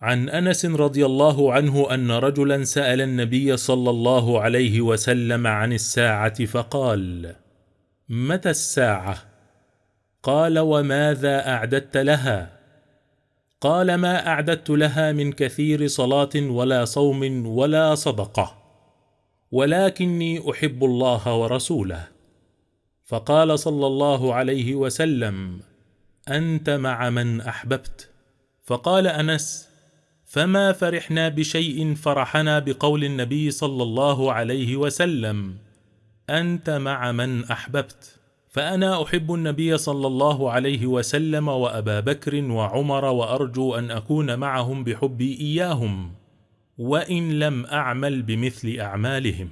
عن أنس رضي الله عنه أن رجلا سأل النبي صلى الله عليه وسلم عن الساعة فقال متى الساعة؟ قال وماذا أعددت لها؟ قال ما أعددت لها من كثير صلاة ولا صوم ولا صدقة ولكني أحب الله ورسوله. فقال صلى الله عليه وسلم أنت مع من أحببت. فقال أنس فما فرحنا بشيء فرحنا بقول النبي صلى الله عليه وسلم. أنت مع من أحببت. فأنا أحب النبي صلى الله عليه وسلم وأبا بكر وعمر وأرجو أن أكون معهم بحبي إياهم. وإن لم أعمل بمثل أعمالهم.